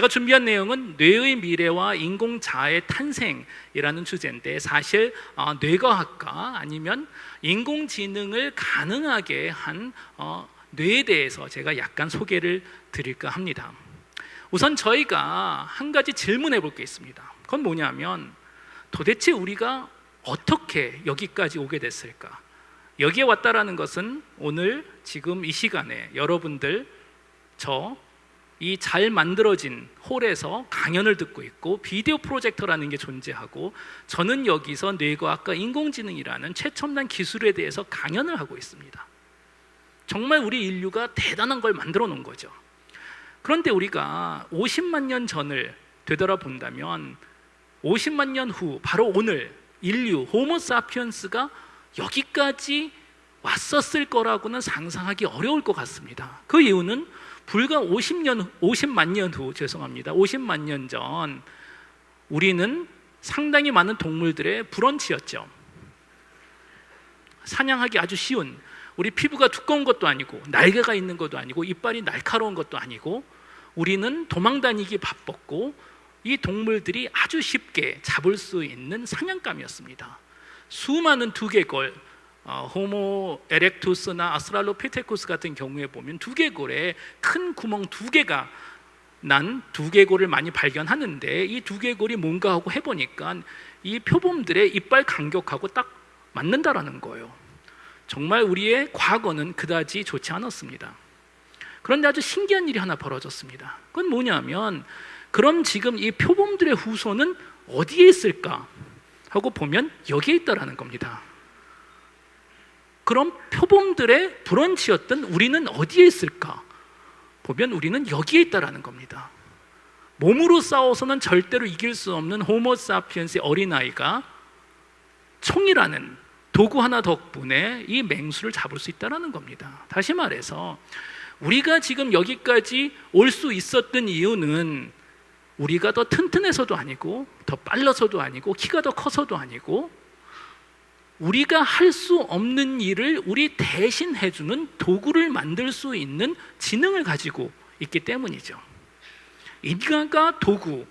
제가 준비한 내용은 뇌의 미래와 인공자의 탄생이라는 주제인데 사실 어, 뇌과학과 아니면 인공지능을 가능하게 한 어, 뇌에 대해서 제가 약간 소개를 드릴까 합니다. 우선 저희가 한 가지 질문해 볼 게 있습니다. 그건 뭐냐면 도대체 우리가 어떻게 여기까지 오게 됐을까? 여기에 왔다라는 것은 오늘 지금 이 시간에 여러분들 저 이 잘 만들어진 홀에서 강연을 듣고 있고 비디오 프로젝터라는 게 존재하고 저는 여기서 뇌과학과 인공지능이라는 최첨단 기술에 대해서 강연을 하고 있습니다. 정말 우리 인류가 대단한 걸 만들어 놓은 거죠. 그런데 우리가 50만 년 전을 되돌아본다면 50만 년 후 바로 오늘 인류 호모 사피언스가 여기까지 왔었을 거라고는 상상하기 어려울 것 같습니다. 그 이유는 불과 50년 50만 년 후 죄송합니다. 50만 년 전 우리는 상당히 많은 동물들의 브런치였죠. 사냥하기 아주 쉬운 우리 피부가 두꺼운 것도 아니고 날개가 있는 것도 아니고 이빨이 날카로운 것도 아니고 우리는 도망다니기 바빴고 이 동물들이 아주 쉽게 잡을 수 있는 사냥감이었습니다. 수많은 두개골 어, 호모 에렉투스나 아스트랄로피테쿠스 같은 경우에 보면 두개골에 큰 구멍 두 개가 난 두개골을 많이 발견하는데 이 두개골이 뭔가 하고 해보니까 이 표범들의 이빨 간격하고 딱 맞는다라는 거예요. 정말 우리의 과거는 그다지 좋지 않았습니다. 그런데 아주 신기한 일이 하나 벌어졌습니다. 그건 뭐냐면 그럼 지금 이 표범들의 후손은 어디에 있을까 하고 보면 여기에 있다라는 겁니다. 그럼 표범들의 브런치였던 우리는 어디에 있을까? 보면 우리는 여기에 있다라는 겁니다. 몸으로 싸워서는 절대로 이길 수 없는 호모사피엔스의 어린아이가 총이라는 도구 하나 덕분에 이 맹수를 잡을 수 있다는 겁니다. 다시 말해서 우리가 지금 여기까지 올 수 있었던 이유는 우리가 더 튼튼해서도 아니고 더 빨라서도 아니고 키가 더 커서도 아니고 우리가 할 수 없는 일을 우리 대신 해주는 도구를 만들 수 있는 지능을 가지고 있기 때문이죠. 인간과 도구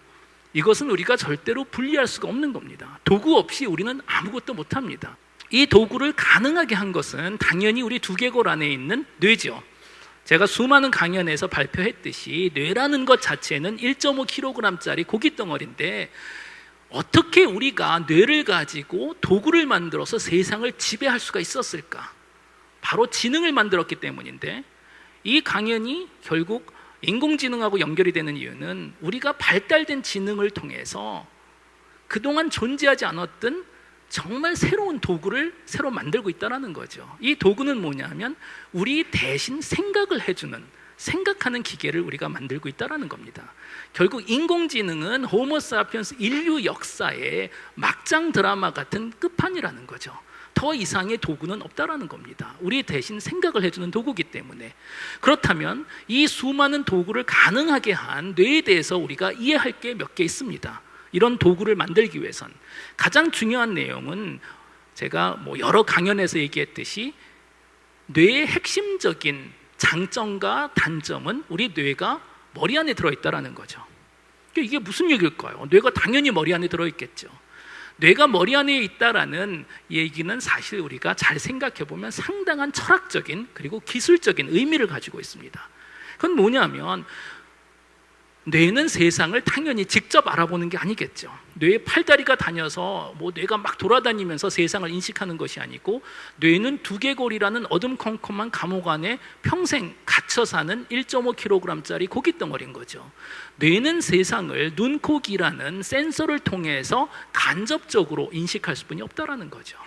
이것은 우리가 절대로 분리할 수가 없는 겁니다. 도구 없이 우리는 아무것도 못합니다. 이 도구를 가능하게 한 것은 당연히 우리 두개골 안에 있는 뇌죠. 제가 수많은 강연에서 발표했듯이 뇌라는 것 자체는 1.5kg짜리 고기 덩어리인데 어떻게 우리가 뇌를 가지고 도구를 만들어서 세상을 지배할 수가 있었을까? 바로 지능을 만들었기 때문인데 이 강연이 결국 인공지능하고 연결이 되는 이유는 우리가 발달된 지능을 통해서 그동안 존재하지 않았던 정말 새로운 도구를 새로 만들고 있다는 거죠. 이 도구는 뭐냐면 우리 대신 생각을 해주는 생각하는 기계를 우리가 만들고 있다는 겁니다. 결국 인공지능은 호모사피언스 인류 역사의 막장 드라마 같은 끝판이라는 거죠. 더 이상의 도구는 없다라는 겁니다. 우리 대신 생각을 해주는 도구기 때문에 그렇다면 이 수많은 도구를 가능하게 한 뇌에 대해서 우리가 이해할 게 몇 개 있습니다. 이런 도구를 만들기 위해선 가장 중요한 내용은 제가 뭐 여러 강연에서 얘기했듯이 뇌의 핵심적인 장점과 단점은 우리 뇌가 머리 안에 들어있다라는 거죠. 이게 무슨 얘기일까요? 뇌가 당연히 머리 안에 들어있겠죠. 뇌가 머리 안에 있다라는 얘기는 사실 우리가 잘 생각해 보면 상당한 철학적인 그리고 기술적인 의미를 가지고 있습니다. 그건 뭐냐면 뇌는 세상을 당연히 직접 알아보는 게 아니겠죠. 뇌의 팔다리가 다녀서 뭐 뇌가 막 돌아다니면서 세상을 인식하는 것이 아니고 뇌는 두개골이라는 어둠컴컴한 감옥 안에 평생 갇혀 사는 1.5kg짜리 고기 덩어리인 거죠. 뇌는 세상을 눈, 코, 귀라는 센서를 통해서 간접적으로 인식할 수뿐이 없다라는 거죠.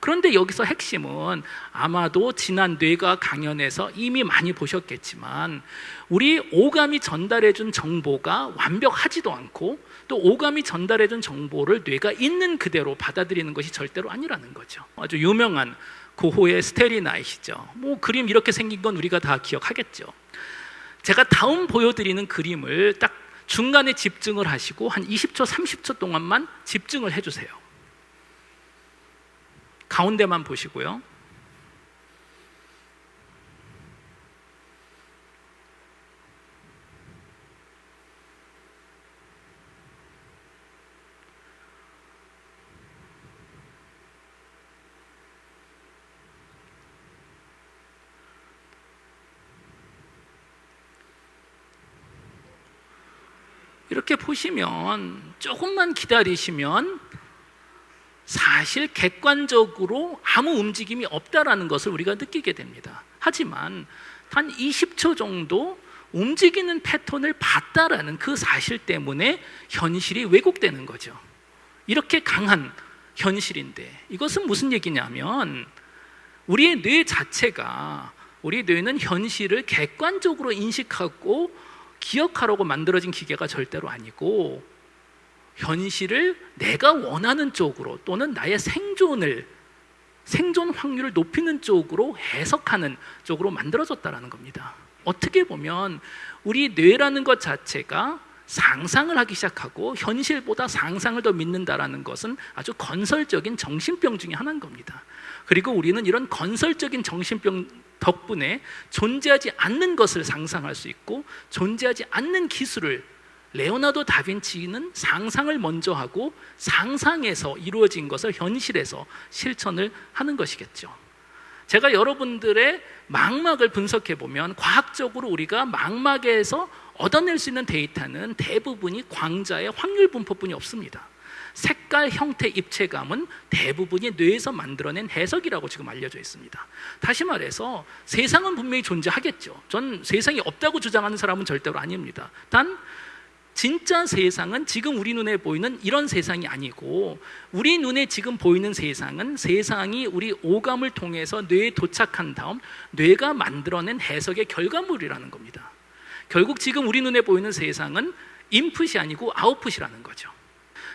그런데 여기서 핵심은 아마도 지난 뇌가 강연에서 이미 많이 보셨겠지만 우리 오감이 전달해 준 정보가 완벽하지도 않고 또 오감이 전달해 준 정보를 뇌가 있는 그대로 받아들이는 것이 절대로 아니라는 거죠. 아주 유명한 고호의 스테리 나이시죠. 뭐 그림 이렇게 생긴 건 우리가 다 기억하겠죠. 제가 다음 보여드리는 그림을 딱 중간에 집중을 하시고 한 20초, 30초 동안만 집중을 해주세요. 가운데만 보시고요. 이렇게 보시면 조금만 기다리시면 사실 객관적으로 아무 움직임이 없다라는 것을 우리가 느끼게 됩니다. 하지만 단 20초 정도 움직이는 패턴을 봤다라는 그 사실 때문에 현실이 왜곡되는 거죠. 이렇게 강한 현실인데 이것은 무슨 얘기냐면 우리의 뇌 자체가 우리 뇌는 현실을 객관적으로 인식하고 기억하라고 만들어진 기계가 절대로 아니고 현실을 내가 원하는 쪽으로 또는 나의 생존을 생존 확률을 높이는 쪽으로 해석하는 쪽으로 만들어졌다라는 겁니다. 어떻게 보면 우리 뇌라는 것 자체가 상상을 하기 시작하고 현실보다 상상을 더 믿는다라는 것은 아주 건설적인 정신병 중의 하나인 겁니다. 그리고 우리는 이런 건설적인 정신병 덕분에 존재하지 않는 것을 상상할 수 있고 존재하지 않는 기술을 레오나르도 다빈치는 상상을 먼저 하고 상상에서 이루어진 것을 현실에서 실천을 하는 것이겠죠. 제가 여러분들의 망막을 분석해 보면 과학적으로 우리가 망막에서 얻어낼 수 있는 데이터는 대부분이 광자의 확률 분포뿐이 없습니다. 색깔, 형태, 입체감은 대부분이 뇌에서 만들어낸 해석이라고 지금 알려져 있습니다. 다시 말해서 세상은 분명히 존재하겠죠. 전 세상이 없다고 주장하는 사람은 절대로 아닙니다. 단 진짜 세상은 지금 우리 눈에 보이는 이런 세상이 아니고 우리 눈에 지금 보이는 세상은 세상이 우리 오감을 통해서 뇌에 도착한 다음 뇌가 만들어낸 해석의 결과물이라는 겁니다. 결국 지금 우리 눈에 보이는 세상은 인풋이 아니고 아웃풋이라는 거죠.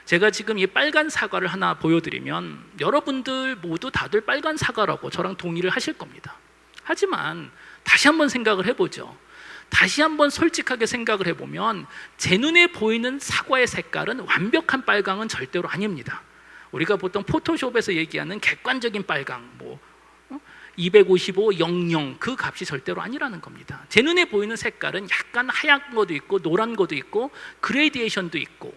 제가 지금 이 빨간 사과를 하나 보여드리면 여러분들 모두 다들 빨간 사과라고 저랑 동의를 하실 겁니다. 하지만 다시 한번 생각을 해보죠. 다시 한번 솔직하게 생각을 해보면 제 눈에 보이는 사과의 색깔은 완벽한 빨강은 절대로 아닙니다. 우리가 보통 포토숍에서 얘기하는 객관적인 빨강, 뭐 255, 00, 그 값이 절대로 아니라는 겁니다. 제 눈에 보이는 색깔은 약간 하얀 것도 있고 노란 것도 있고 그레디에이션도 있고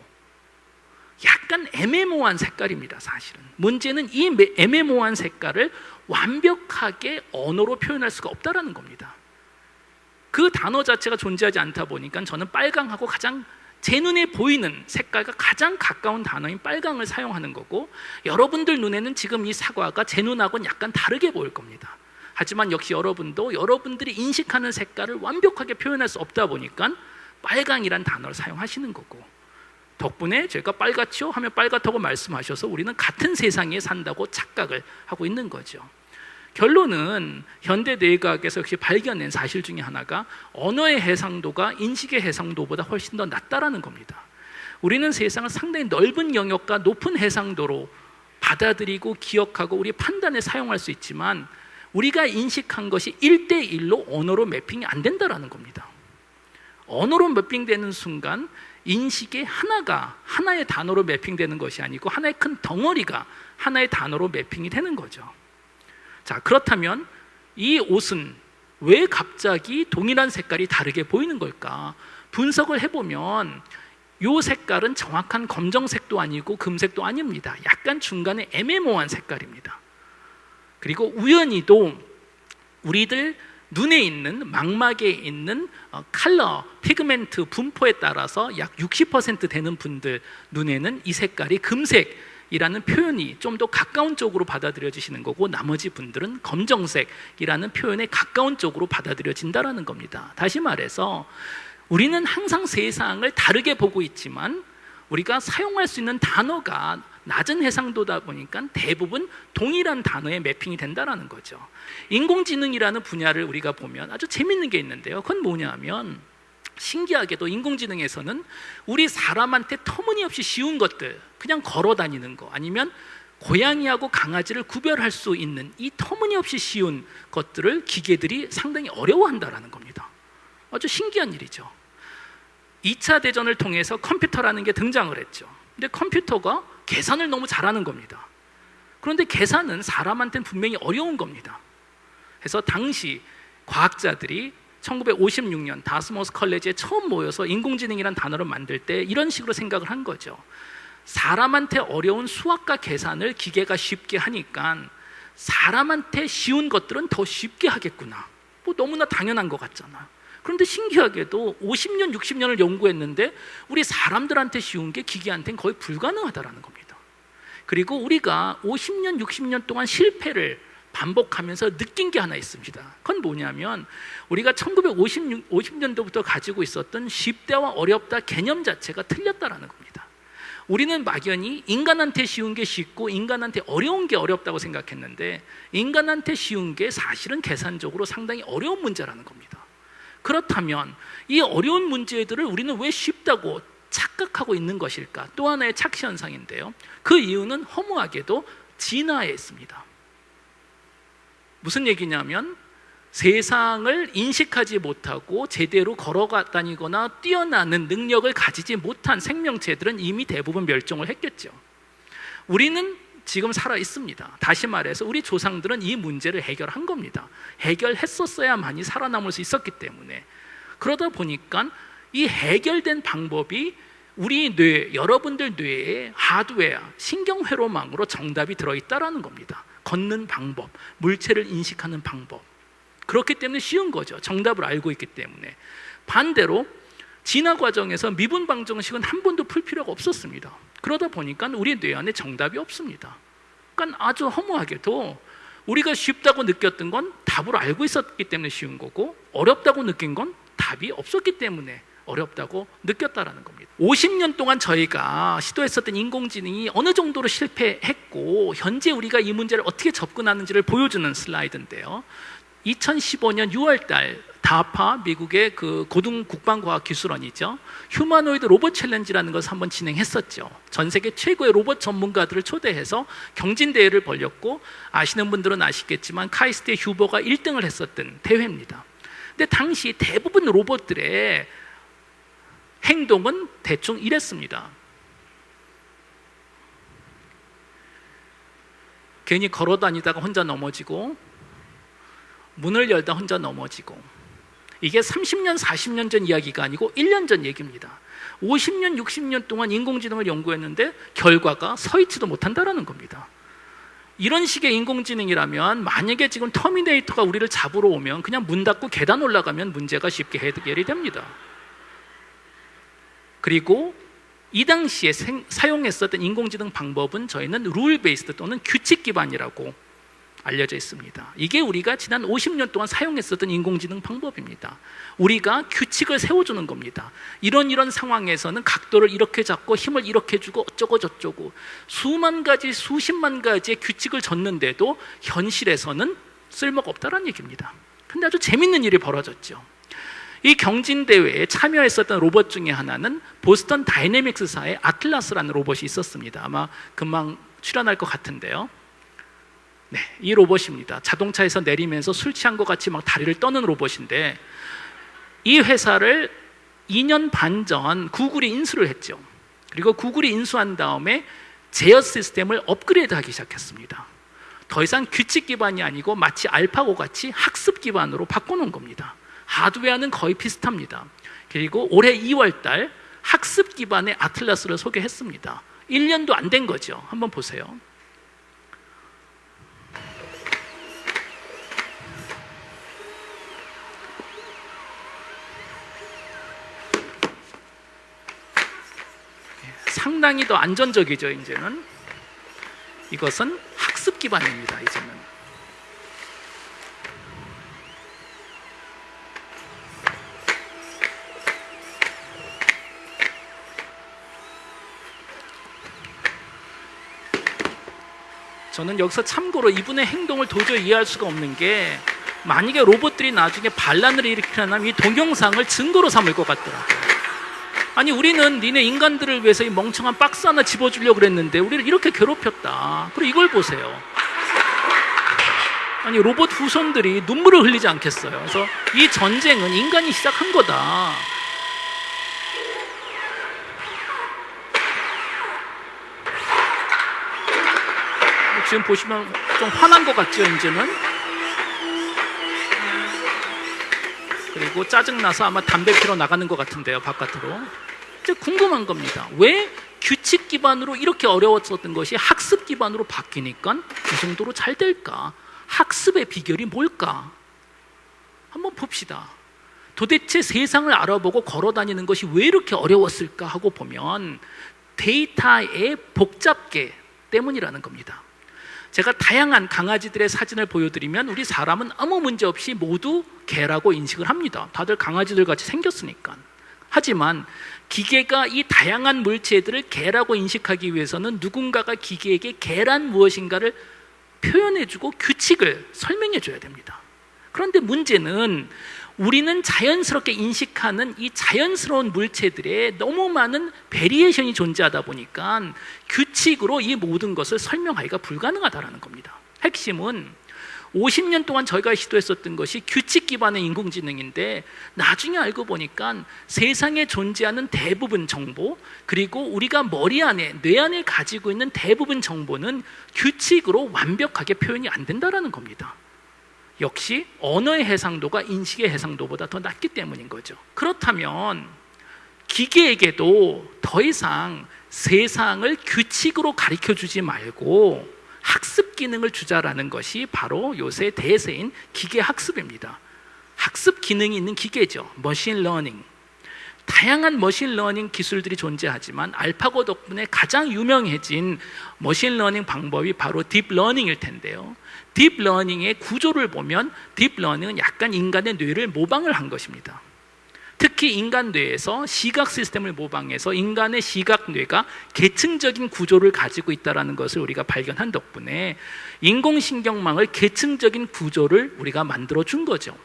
약간 애매모호한 색깔입니다, 사실은. 문제는 이 애매모호한 색깔을 완벽하게 언어로 표현할 수가 없다라는 겁니다. 그 단어 자체가 존재하지 않다 보니까 저는 빨강하고 가장 제 눈에 보이는 색깔과 가장 가까운 단어인 빨강을 사용하는 거고 여러분들 눈에는 지금 이 사과가 제 눈하고는 약간 다르게 보일 겁니다. 하지만 역시 여러분도 여러분들이 인식하는 색깔을 완벽하게 표현할 수 없다 보니까 빨강이란 단어를 사용하시는 거고 덕분에 제가 빨갛죠 하면 빨갛다고 말씀하셔서 우리는 같은 세상에 산다고 착각을 하고 있는 거죠. 결론은 현대 뇌과학에서 역시 발견된 사실 중에 하나가 언어의 해상도가 인식의 해상도보다 훨씬 더 낮다라는 겁니다. 우리는 세상을 상당히 넓은 영역과 높은 해상도로 받아들이고 기억하고 우리 판단에 사용할 수 있지만 우리가 인식한 것이 1대1로 언어로 매핑이 안 된다라는 겁니다. 언어로 매핑되는 순간 인식의 하나가 하나의 단어로 매핑되는 것이 아니고 하나의 큰 덩어리가 하나의 단어로 매핑이 되는 거죠. 자, 그렇다면 이 옷은 왜 갑자기 동일한 색깔이 다르게 보이는 걸까? 분석을 해보면 이 색깔은 정확한 검정색도 아니고 금색도 아닙니다. 약간 중간에 애매모호한 색깔입니다. 그리고 우연히도 우리들 눈에 있는 망막에 있는 어, 컬러, 피그멘트 분포에 따라서 약 60% 되는 분들 눈에는 이 색깔이 금색 이라는 표현이 좀 더 가까운 쪽으로 받아들여지시는 거고 나머지 분들은 검정색이라는 표현에 가까운 쪽으로 받아들여진다라는 겁니다. 다시 말해서 우리는 항상 세상을 다르게 보고 있지만 우리가 사용할 수 있는 단어가 낮은 해상도다 보니까 대부분 동일한 단어에 매핑이 된다라는 거죠. 인공지능이라는 분야를 우리가 보면 아주 재밌는 게 있는데요. 그건 뭐냐면 신기하게도 인공지능에서는 우리 사람한테 터무니없이 쉬운 것들, 그냥 걸어 다니는 거, 아니면 고양이하고 강아지를 구별할 수 있는 이 터무니없이 쉬운 것들을 기계들이 상당히 어려워한다라는 겁니다. 아주 신기한 일이죠. 2차 대전을 통해서 컴퓨터라는 게 등장을 했죠. 근데 컴퓨터가 계산을 너무 잘하는 겁니다. 그런데 계산은 사람한테는 분명히 어려운 겁니다. 그래서 당시 과학자들이 1956년 다스머스 컬리지에 처음 모여서 인공지능이란 단어를 만들 때 이런 식으로 생각을 한 거죠. 사람한테 어려운 수학과 계산을 기계가 쉽게 하니까 사람한테 쉬운 것들은 더 쉽게 하겠구나. 뭐 너무나 당연한 것 같잖아. 그런데 신기하게도 50년, 60년을 연구했는데 우리 사람들한테 쉬운 게 기계한테는 거의 불가능하다라는 겁니다. 그리고 우리가 50년, 60년 동안 실패를 반복하면서 느낀 게 하나 있습니다. 그건 뭐냐면 우리가 1950 50년도부터 가지고 있었던 쉽다와 어렵다 개념 자체가 틀렸다라는 겁니다. 우리는 막연히 인간한테 쉬운 게 쉽고 인간한테 어려운 게 어렵다고 생각했는데 인간한테 쉬운 게 사실은 계산적으로 상당히 어려운 문제라는 겁니다. 그렇다면 이 어려운 문제들을 우리는 왜 쉽다고 착각하고 있는 것일까? 또 하나의 착시 현상인데요. 그 이유는 허무하게도 진화에 있습니다. 무슨 얘기냐면 세상을 인식하지 못하고 제대로 걸어가 다니거나 뛰어나는 능력을 가지지 못한 생명체들은 이미 대부분 멸종을 했겠죠. 우리는 지금 살아 있습니다. 다시 말해서 우리 조상들은 이 문제를 해결한 겁니다. 해결했었어야만이 살아남을 수 있었기 때문에 그러다 보니까 이 해결된 방법이 우리 뇌, 여러분들 뇌에 하드웨어, 신경회로망으로 정답이 들어있다라는 겁니다. 걷는 방법, 물체를 인식하는 방법. 그렇기 때문에 쉬운 거죠. 정답을 알고 있기 때문에. 반대로 진화 과정에서 미분 방정식은 한 번도 풀 필요가 없었습니다. 그러다 보니까 우리 뇌 안에 정답이 없습니다. 그러니까 아주 허무하게도 우리가 쉽다고 느꼈던 건 답을 알고 있었기 때문에 쉬운 거고 어렵다고 느낀 건 답이 없었기 때문에 어렵다고 느꼈다라는 겁니다. 50년 동안 저희가 시도했었던 인공지능이 어느 정도로 실패했고 현재 우리가 이 문제를 어떻게 접근하는지를 보여주는 슬라이드인데요. 2015년 6월 달 다파 미국의 그 고등 국방과학 기술원이죠. 휴머노이드 로봇 챌린지라는 것을 한번 진행했었죠. 전 세계 최고의 로봇 전문가들을 초대해서 경진 대회를 벌였고 아시는 분들은 아시겠지만 카이스트의 휴버가 1등을 했었던 대회입니다. 근데 당시 대부분 로봇들의 행동은 대충 이랬습니다. 괜히 걸어 다니다가 혼자 넘어지고 문을 열다 혼자 넘어지고 이게 30년, 40년 전 이야기가 아니고 1년 전 얘기입니다. 50년, 60년 동안 인공지능을 연구했는데 결과가 서 있지도 못한다라는 겁니다. 이런 식의 인공지능이라면 만약에 지금 터미네이터가 우리를 잡으러 오면 그냥 문 닫고 계단 올라가면 문제가 쉽게 해결이 됩니다. 그리고 이 당시에 생, 사용했었던 인공지능 방법은 저희는 룰 베이스드 또는 규칙 기반이라고 알려져 있습니다. 이게 우리가 지난 50년 동안 사용했었던 인공지능 방법입니다. 우리가 규칙을 세워주는 겁니다. 이런 이런 상황에서는 각도를 이렇게 잡고 힘을 이렇게 주고 어쩌고 저쩌고 수만 가지 수십만 가지의 규칙을 줬는데도 현실에서는 쓸모가 없다는 얘기입니다. 근데 아주 재밌는 일이 벌어졌죠. 이 경진대회에 참여했었던 로봇 중에 하나는 보스턴 다이내믹스사의 아틀라스라는 로봇이 있었습니다. 아마 금방 출연할 것 같은데요. 네, 이 로봇입니다. 자동차에서 내리면서 술 취한 것 같이 막 다리를 떠는 로봇인데 이 회사를 2년 반 전 구글이 인수를 했죠. 그리고 구글이 인수한 다음에 제어 시스템을 업그레이드하기 시작했습니다. 더 이상 규칙 기반이 아니고 마치 알파고 같이 학습 기반으로 바꿔놓은 겁니다. 하드웨어는 거의 비슷합니다. 그리고 올해 2월 달 학습 기반의 아틀라스를 소개했습니다. 1년도 안 된 거죠. 한번 보세요. 상당히 더 안전적이죠, 이제는. 이것은 학습 기반입니다, 이제는. 저는 여기서 참고로 이분의 행동을 도저히 이해할 수가 없는 게 만약에 로봇들이 나중에 반란을 일으키려면 이 동영상을 증거로 삼을 것 같더라고요. 아니 우리는 니네 인간들을 위해서 이 멍청한 박스 하나 집어주려고 그랬는데 우리를 이렇게 괴롭혔다. 그리고 이걸 보세요. 아니 로봇 후손들이 눈물을 흘리지 않겠어요. 그래서 이 전쟁은 인간이 시작한 거다. 지금 보시면 좀 화난 것 같죠, 이제는? 그리고 짜증나서 아마 담배 피러 나가는 것 같은데요, 바깥으로. 이제 궁금한 겁니다. 왜 규칙 기반으로 이렇게 어려웠었던 것이 학습 기반으로 바뀌니까 이 정도로 잘 될까? 학습의 비결이 뭘까? 한번 봅시다. 도대체 세상을 알아보고 걸어 다니는 것이 왜 이렇게 어려웠을까 하고 보면 데이터의 복잡계 때문이라는 겁니다. 제가 다양한 강아지들의 사진을 보여드리면 우리 사람은 아무 문제 없이 모두 개라고 인식을 합니다. 다들 강아지들 같이 생겼으니까. 하지만 기계가 이 다양한 물체들을 개라고 인식하기 위해서는 누군가가 기계에게 개란 무엇인가를 표현해주고 규칙을 설명해줘야 됩니다. 그런데 문제는 우리는 자연스럽게 인식하는 이 자연스러운 물체들에 너무 많은 variation이 존재하다 보니까 규칙으로 이 모든 것을 설명하기가 불가능하다는 겁니다. 핵심은 50년 동안 저희가 시도했었던 것이 규칙 기반의 인공지능인데 나중에 알고 보니까 세상에 존재하는 대부분 정보 그리고 우리가 머리 안에 뇌 안에 가지고 있는 대부분 정보는 규칙으로 완벽하게 표현이 안 된다라는 겁니다. 역시 언어의 해상도가 인식의 해상도보다 더 낮기 때문인 거죠. 그렇다면 기계에게도 더 이상 세상을 규칙으로 가르쳐 주지 말고 학습 기능을 주자라는 것이 바로 요새 대세인 기계 학습입니다. 학습 기능이 있는 기계죠. Machine learning. 다양한 machine learning 기술들이 존재하지만 알파고 덕분에 가장 유명해진 machine learning 방법이 바로 deep learning일 텐데요. Deep learning의 구조를 보면 deep learning은 약간 인간의 뇌를 모방을 한 것입니다. 특히 인간 뇌에서 시각 시스템을 모방해서 인간의 시각 뇌가 계층적인 구조를 가지고 있다는 것을 우리가 발견한 덕분에 인공신경망을 계층적인 구조를 우리가 만들어 준 거죠.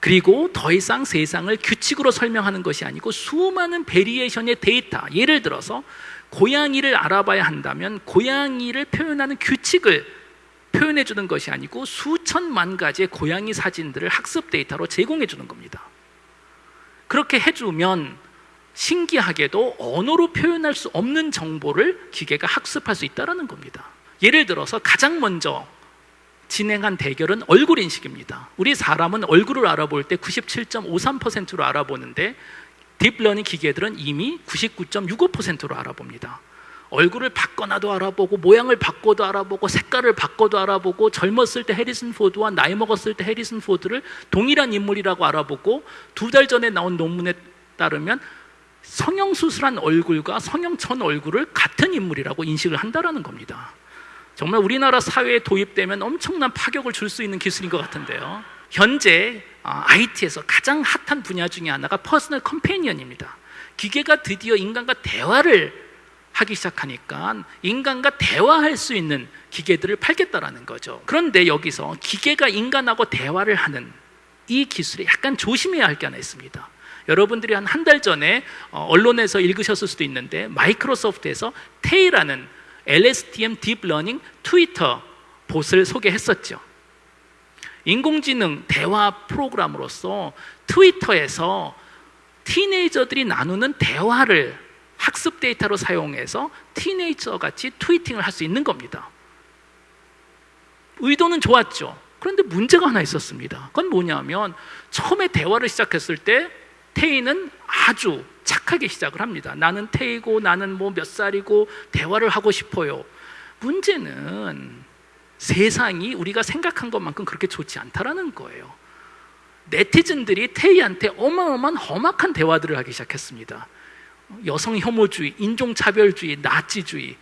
그리고 더 이상 세상을 규칙으로 설명하는 것이 아니고 수많은 variation의 데이터, 예를 들어서 고양이를 알아봐야 한다면 고양이를 표현하는 규칙을 표현해 주는 것이 아니고 수천만 가지의 고양이 사진들을 학습 데이터로 제공해 주는 겁니다. 그렇게 해주면 신기하게도 언어로 표현할 수 없는 정보를 기계가 학습할 수 있다는 겁니다. 예를 들어서 가장 먼저 진행한 대결은 얼굴 인식입니다. 우리 사람은 얼굴을 알아볼 때 97.53%로 알아보는데 deep learning 기계들은 이미 99.65%로 알아봅니다. 얼굴을 바꿔놔도 알아보고 모양을 바꿔도 알아보고 색깔을 바꿔도 알아보고 젊었을 때 해리슨 포드와 나이 먹었을 때 해리슨 포드를 동일한 인물이라고 알아보고 두 달 전에 나온 논문에 따르면 성형 수술한 얼굴과 성형 전 얼굴을 같은 인물이라고 인식을 한다는 겁니다. 정말 우리나라 사회에 도입되면 엄청난 파격을 줄 수 있는 기술인 것 같은데요. 현재 IT에서 가장 핫한 분야 중에 하나가 personal companion입니다. 기계가 드디어 인간과 대화를 하기 시작하니까 인간과 대화할 수 있는 기계들을 팔겠다라는 거죠. 그런데 여기서 기계가 인간하고 대화를 하는 이 기술에 약간 조심해야 할 게 하나 있습니다. 여러분들이 한 한 달 전에 어, 언론에서 읽으셨을 수도 있는데 마이크로소프트에서 테이라는 LSTM deep learning 트위터 bot을 소개했었죠. 인공지능 대화 프로그램으로서 트위터에서 teenager들이 나누는 대화를 학습 데이터로 사용해서 teenager 같이 tweeting을 할 수 있는 겁니다. 의도는 좋았죠. 그런데 문제가 하나 있었습니다. 그건 뭐냐면 처음에 대화를 시작했을 때 태희는 아주 착하게 시작을 합니다. 나는 태희고 나는 뭐 몇 살이고 대화를 하고 싶어요. 문제는 세상이 우리가 생각한 것만큼 그렇게 좋지 않다라는 거예요. 네티즌들이 태희한테 어마어마한 험악한 대화들을 하기 시작했습니다. 여성 혐오주의, 인종차별주의, 나치주의.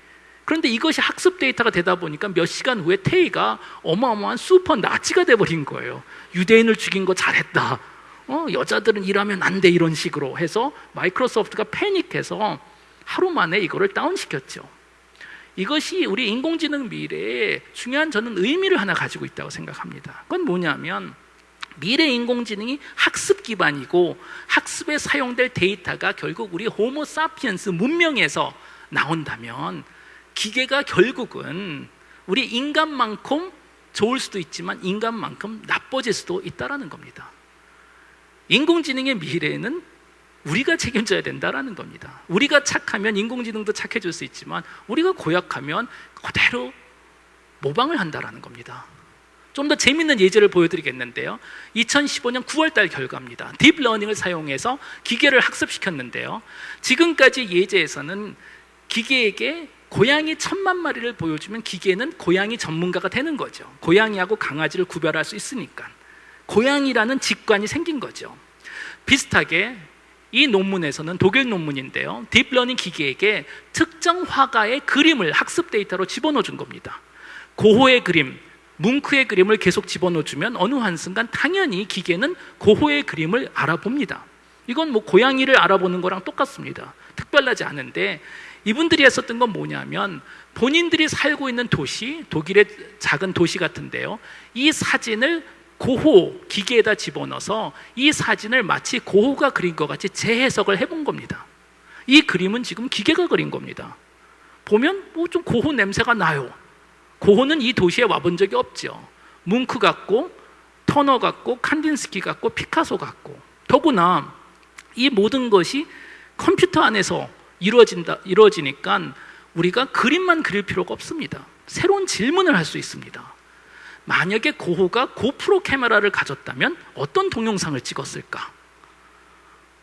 그런데 이것이 학습 데이터가 되다 보니까 몇 시간 후에 테이가 어마어마한 슈퍼 나치가 돼버린 거예요. 유대인을 죽인 거 잘했다. 어, 여자들은 일하면 안 돼. 이런 식으로 해서 마이크로소프트가 패닉해서 하루 만에 이거를 다운시켰죠. 이것이 우리 인공지능 미래에 중요한 저는 의미를 하나 가지고 있다고 생각합니다. 그건 뭐냐면 미래 인공지능이 학습 기반이고 학습에 사용될 데이터가 결국 우리 호모 사피엔스 문명에서 나온다면 기계가 결국은 우리 인간만큼 좋을 수도 있지만 인간만큼 나빠질 수도 있다라는 겁니다. 인공지능의 미래는 우리가 책임져야 된다라는 겁니다. 우리가 착하면 인공지능도 착해질 수 있지만 우리가 고약하면 그대로 모방을 한다라는 겁니다. 좀 더 재밌는 예제를 보여드리겠는데요. 2015년 9월달 결과입니다. 딥러닝을 사용해서 기계를 학습시켰는데요. 지금까지 예제에서는 기계에게 고양이 천만 마리를 보여주면 기계는 고양이 전문가가 되는 거죠. 고양이하고 강아지를 구별할 수 있으니까. 고양이라는 직관이 생긴 거죠. 비슷하게 이 논문에서는 독일 논문인데요. 딥러닝 기계에게 특정 화가의 그림을 학습 데이터로 집어넣어 준 겁니다. 고호의 그림, 뭉크의 그림을 계속 집어넣어 주면 어느 한순간 당연히 기계는 고호의 그림을 알아봅니다. 이건 뭐 고양이를 알아보는 거랑 똑같습니다. 특별하지 않은데 이분들이 했었던 건 뭐냐면 본인들이 살고 있는 도시, 독일의 작은 도시 같은데요. 이 사진을 고호 기계에다 집어넣어서 이 사진을 마치 고호가 그린 것 같이 재해석을 해본 겁니다. 이 그림은 지금 기계가 그린 겁니다. 보면 뭐 좀 고호 냄새가 나요. 고호는 이 도시에 와본 적이 없죠. 뭉크 같고 터너 같고 칸딘스키 같고 피카소 같고 더구나 이 모든 것이 컴퓨터 안에서 이루어진다 이루어지니까 우리가 그림만 그릴 필요가 없습니다. 새로운 질문을 할 수 있습니다. 만약에 고호가 고프로 카메라를 가졌다면 어떤 동영상을 찍었을까?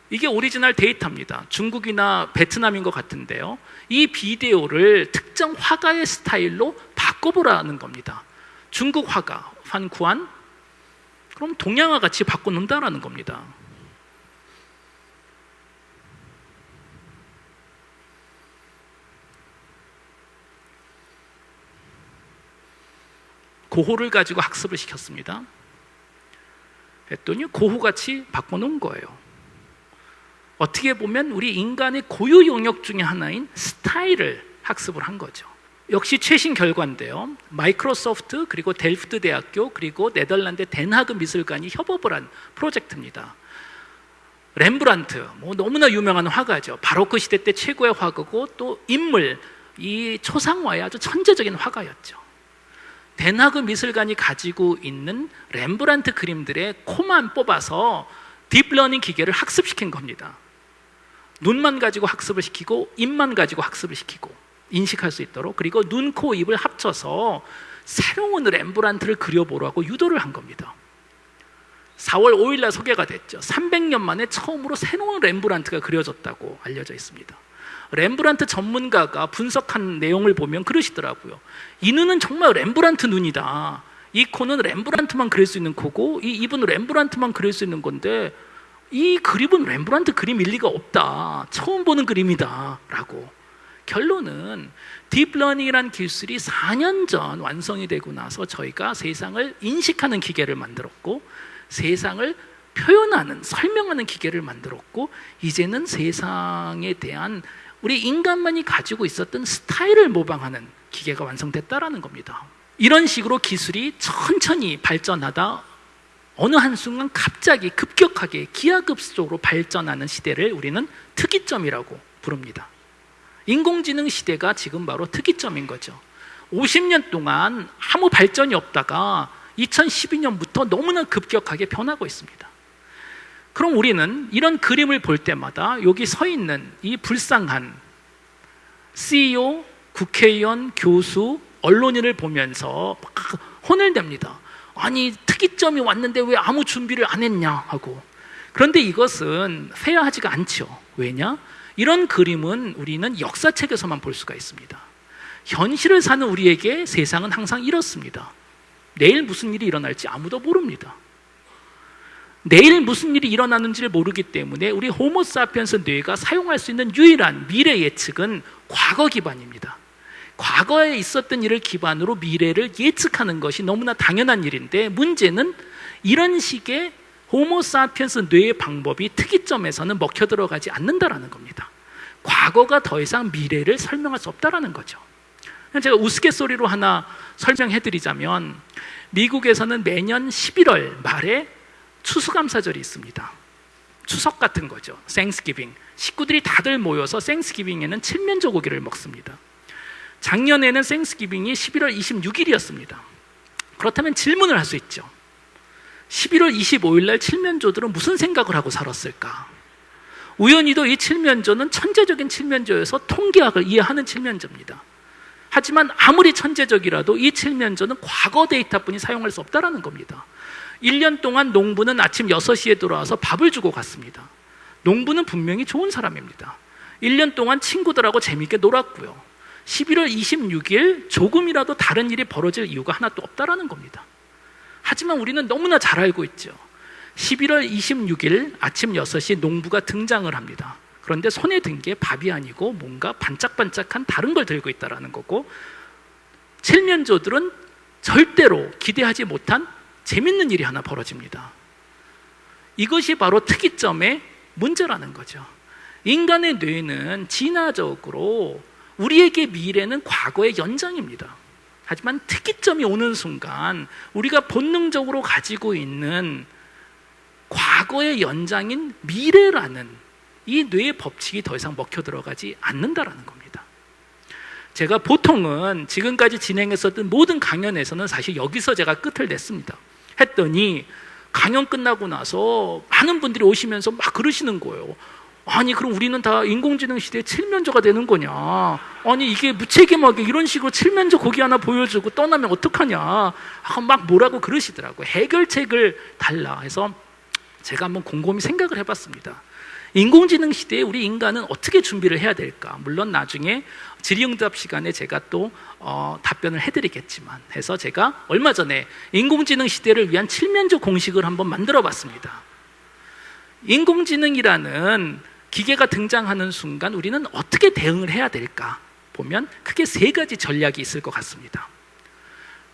이게 오리지널 데이터입니다. 중국이나 베트남인 것 같은데요. 이 비디오를 특정 화가의 스타일로 바꿔보라는 겁니다. 중국 화가 환구안 그럼 동양화 같이 바꿔놓는다라는 겁니다. 고호를 가지고 학습을 시켰습니다. 했더니 고호같이 바꿔놓은 거예요. 어떻게 보면 우리 인간의 고유 영역 중에 하나인 스타일을 학습을 한 거죠. 역시 최신 결과인데요. 마이크로소프트 그리고 델프트 대학교 그리고 네덜란드 덴하그 미술관이 협업을 한 프로젝트입니다. 렘브란트, 뭐 너무나 유명한 화가죠. 바로크 시대 때 최고의 화가고 또 인물, 이 초상화의 아주 천재적인 화가였죠. 덴하그 미술관이 가지고 있는 렘브란트 그림들의 코만 뽑아서 딥러닝 기계를 학습시킨 겁니다. 눈만 가지고 학습을 시키고 입만 가지고 학습을 시키고 인식할 수 있도록 그리고 눈, 코, 입을 합쳐서 새로운 렘브란트를 그려보라고 유도를 한 겁니다. 4월 5일 날 소개가 됐죠. 300년 만에 처음으로 새로운 렘브란트가 그려졌다고 알려져 있습니다. 렘브란트 전문가가 분석한 내용을 보면 그러시더라고요. 이 눈은 정말 렘브란트 눈이다. 이 코는 렘브란트만 그릴 수 있는 코고 이 입은 렘브란트만 그릴 수 있는 건데 이 그림은 렘브란트 그림일 리가 없다. 처음 보는 그림이다. 라고. 결론은 딥러닝이란 기술이 4년 전 완성이 되고 나서 저희가 세상을 인식하는 기계를 만들었고 세상을 표현하는, 설명하는 기계를 만들었고 이제는 세상에 대한 우리 인간만이 가지고 있었던 스타일을 모방하는 기계가 완성됐다라는 겁니다. 이런 식으로 기술이 천천히 발전하다 어느 한순간 갑자기 급격하게 기하급수적으로 발전하는 시대를 우리는 특이점이라고 부릅니다. 인공지능 시대가 지금 바로 특이점인 거죠. 50년 동안 아무 발전이 없다가 2012년부터 너무나 급격하게 변하고 있습니다. 그럼 우리는 이런 그림을 볼 때마다 여기 서 있는 이 불쌍한 CEO, 국회의원, 교수, 언론인을 보면서 혼을 냅니다. 아니, 특이점이 왔는데 왜 아무 준비를 안 했냐 하고. 그런데 이것은 페어하지가 않죠. 왜냐? 이런 그림은 우리는 역사책에서만 볼 수가 있습니다. 현실을 사는 우리에게 세상은 항상 이렇습니다. 내일 무슨 일이 일어날지 아무도 모릅니다. 내일 무슨 일이 일어나는지를 모르기 때문에 우리 호모사피엔스 뇌가 사용할 수 있는 유일한 미래 예측은 과거 기반입니다. 과거에 있었던 일을 기반으로 미래를 예측하는 것이 너무나 당연한 일인데 문제는 이런 식의 호모사피엔스 뇌의 방법이 특이점에서는 먹혀 들어가지 않는다라는 겁니다. 과거가 더 이상 미래를 설명할 수 없다라는 거죠. 제가 우스갯소리로 하나 설명해 드리자면 미국에서는 매년 11월 말에 추수감사절이 있습니다. 추석 같은 거죠. 생스기빙. 식구들이 다들 모여서 생스기빙에는 칠면조 고기를 먹습니다. 작년에는 생스기빙이 11월 26일이었습니다. 그렇다면 질문을 할 수 있죠. 11월 25일 날 칠면조들은 무슨 생각을 하고 살았을까? 우연히도 이 칠면조는 천재적인 칠면조여서 통계학을 이해하는 칠면조입니다. 하지만 아무리 천재적이라도 이 칠면조는 과거 데이터뿐이 사용할 수 없다는 겁니다. 1년 동안 농부는 아침 6시에 돌아와서 밥을 주고 갔습니다. 농부는 분명히 좋은 사람입니다. 1년 동안 친구들하고 재밌게 놀았고요. 11월 26일 조금이라도 다른 일이 벌어질 이유가 하나도 없다라는 겁니다. 하지만 우리는 너무나 잘 알고 있죠. 11월 26일 아침 6시 농부가 등장을 합니다. 그런데 손에 든 게 밥이 아니고 뭔가 반짝반짝한 다른 걸 들고 있다라는 거고 칠면조들은 절대로 기대하지 못한 재밌는 일이 하나 벌어집니다. 이것이 바로 특이점의 문제라는 거죠. 인간의 뇌는 진화적으로 우리에게 미래는 과거의 연장입니다. 하지만 특이점이 오는 순간 우리가 본능적으로 가지고 있는 과거의 연장인 미래라는 이 뇌의 법칙이 더 이상 먹혀 들어가지 않는다라는 겁니다. 제가 보통은 지금까지 진행했었던 모든 강연에서는 사실 여기서 제가 끝을 냈습니다. 했더니 강연 끝나고 나서 많은 분들이 오시면서 막 그러시는 거예요. 아니 그럼 우리는 다 인공지능 시대에 칠면조가 되는 거냐? 아니 이게 무책임하게 이런 식으로 칠면조 고기 하나 보여주고 떠나면 어떡하냐? 막 뭐라고 그러시더라고요. 해결책을 달라 해서 제가 한번 곰곰이 생각을 해봤습니다. 인공지능 시대에 우리 인간은 어떻게 준비를 해야 될까? 물론 나중에 질의응답 시간에 제가 또 어, 답변을 해드리겠지만 해서 제가 얼마 전에 인공지능 시대를 위한 칠면조 공식을 한번 만들어 봤습니다. 인공지능이라는 기계가 등장하는 순간 우리는 어떻게 대응을 해야 될까? 보면 크게 세 가지 전략이 있을 것 같습니다.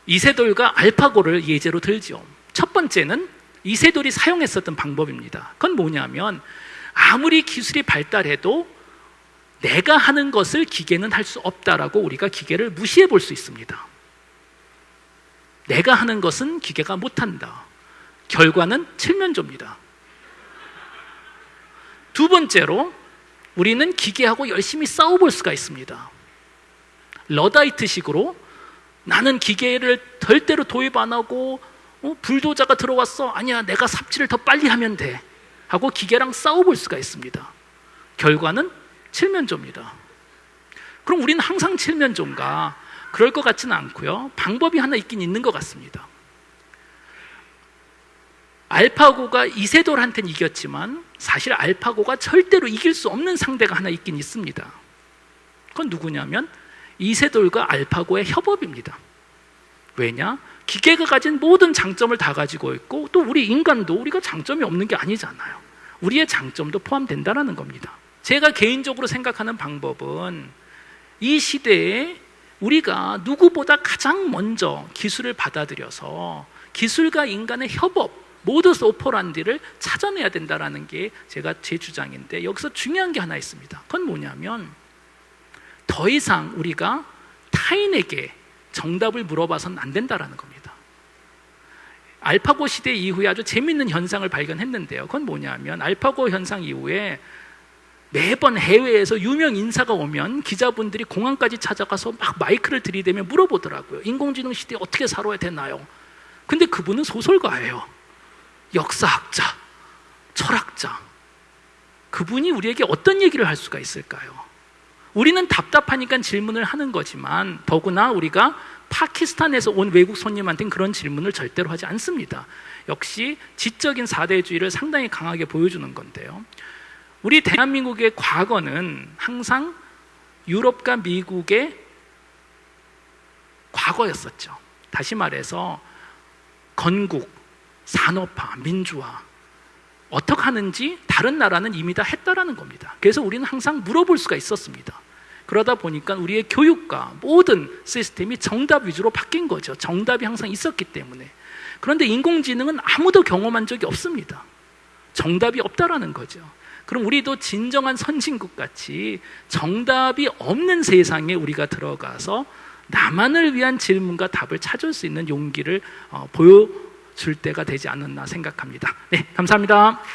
이세돌과 알파고를 예제로 들죠. 첫 번째는 이세돌이 사용했었던 방법입니다. 그건 뭐냐면 아무리 기술이 발달해도 내가 하는 것을 기계는 할 수 없다라고 우리가 기계를 무시해 볼 수 있습니다. 내가 하는 것은 기계가 못한다. 결과는 칠면조입니다. 두 번째로 우리는 기계하고 열심히 싸워볼 수가 있습니다. 러다이트식으로 나는 기계를 절대로 도입 안 하고 어, 불도자가 들어왔어. 아니야, 내가 삽질을 더 빨리 하면 돼. 하고 기계랑 싸워볼 수가 있습니다. 결과는 칠면조입니다. 그럼 우리는 항상 칠면조인가? 그럴 것 같지는 않고요. 방법이 하나 있긴 있는 것 같습니다. 알파고가 이세돌한테는 이겼지만 사실 알파고가 절대로 이길 수 없는 상대가 하나 있긴 있습니다. 그건 누구냐면 이세돌과 알파고의 협업입니다. 왜냐? 기계가 가진 모든 장점을 다 가지고 있고 또 우리 인간도 우리가 장점이 없는 게 아니잖아요. 우리의 장점도 포함된다는 겁니다. 제가 개인적으로 생각하는 방법은 이 시대에 우리가 누구보다 가장 먼저 기술을 받아들여서 기술과 인간의 협업, 모더스 오퍼란디를 찾아내야 된다는 게 제가 제 주장인데 여기서 중요한 게 하나 있습니다. 그건 뭐냐면 더 이상 우리가 타인에게 정답을 물어봐서는 안 된다는 겁니다. 알파고 시대 이후에 아주 재밌는 현상을 발견했는데요. 그건 뭐냐면 알파고 현상 이후에 매번 해외에서 유명 인사가 오면 기자분들이 공항까지 찾아가서 막 마이크를 들이대며 물어보더라고요. 인공지능 시대에 어떻게 살아야 되나요? 근데 그분은 소설가예요. 역사학자, 철학자. 그분이 우리에게 어떤 얘기를 할 수가 있을까요? 우리는 답답하니까 질문을 하는 거지만 더구나 우리가 파키스탄에서 온 외국 손님한테는 그런 질문을 절대로 하지 않습니다. 역시 지적인 사대주의를 상당히 강하게 보여주는 건데요. 우리 대한민국의 과거는 항상 유럽과 미국의 과거였었죠. 다시 말해서 건국, 산업화, 민주화 어떻게 하는지 다른 나라는 이미 다 했다라는 겁니다. 그래서 우리는 항상 물어볼 수가 있었습니다. 그러다 보니까 우리의 교육과 모든 시스템이 정답 위주로 바뀐 거죠. 정답이 항상 있었기 때문에. 그런데 인공지능은 아무도 경험한 적이 없습니다. 정답이 없다라는 거죠. 그럼 우리도 진정한 선진국 같이 정답이 없는 세상에 우리가 들어가서 나만을 위한 질문과 답을 찾을 수 있는 용기를 어, 보여줄 때가 되지 않았나 생각합니다. 네, 감사합니다.